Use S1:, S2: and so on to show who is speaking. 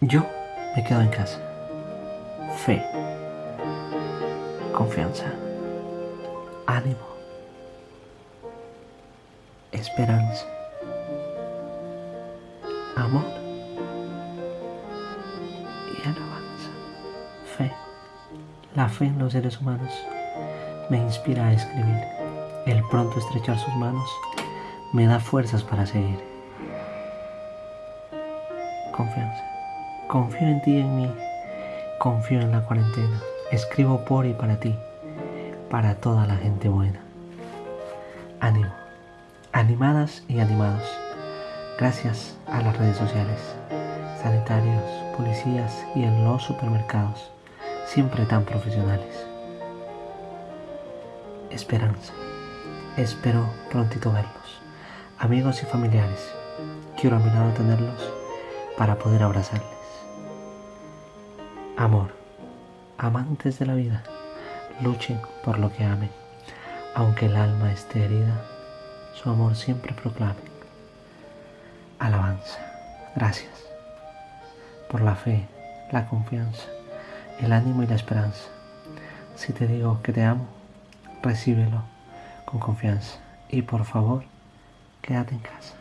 S1: Yo me quedo en casa. Fe. Confianza. Ánimo. Esperanza. Amor. Y alabanza. Fe. La fe en los seres humanos me inspira a escribir. El pronto estrechar sus manos me da fuerzas para seguir. Confianza. Confío en ti y en mí. Confío en la cuarentena. Escribo por y para ti. Para toda la gente buena. Ánimo. Animadas y animados. Gracias a las redes sociales, sanitarios, policías y en los supermercados, siempre tan profesionales. Esperanza. Espero prontito verlos. Amigos y familiares, quiero a mi lado tenerlos para poder abrazarles. Amor, amantes de la vida, luchen por lo que amen, aunque el alma esté herida, su amor siempre proclamen. Alabanza, gracias por la fe, la confianza, el ánimo y la esperanza. Si te digo que te amo, recíbelo con confianza y por favor, quédate en casa.